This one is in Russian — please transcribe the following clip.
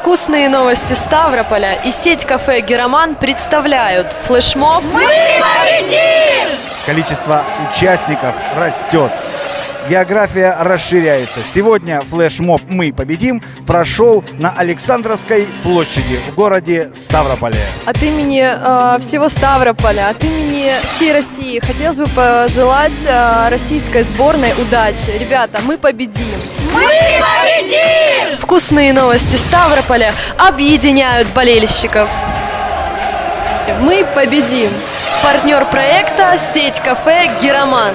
Вкусные новости Ставрополя и сеть кафе «Героман» представляют флешмоб Количество участников растет. География расширяется. Сегодня флешмоб «Мы победим» прошел на Александровской площади в городе Ставрополе. От имени э, всего Ставрополя, от имени всей России хотелось бы пожелать э, российской сборной удачи. Ребята, мы победим! Мы победим! Вкусные новости Ставрополя объединяют болельщиков. Мы победим! Партнер проекта – сеть кафе «Героман».